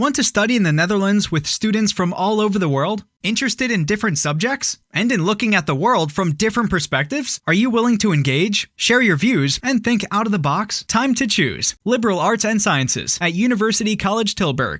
Want to study in the Netherlands with students from all over the world? Interested in different subjects? And in looking at the world from different perspectives? Are you willing to engage, share your views, and think out of the box? Time to choose Liberal Arts and Sciences at University College Tilburg.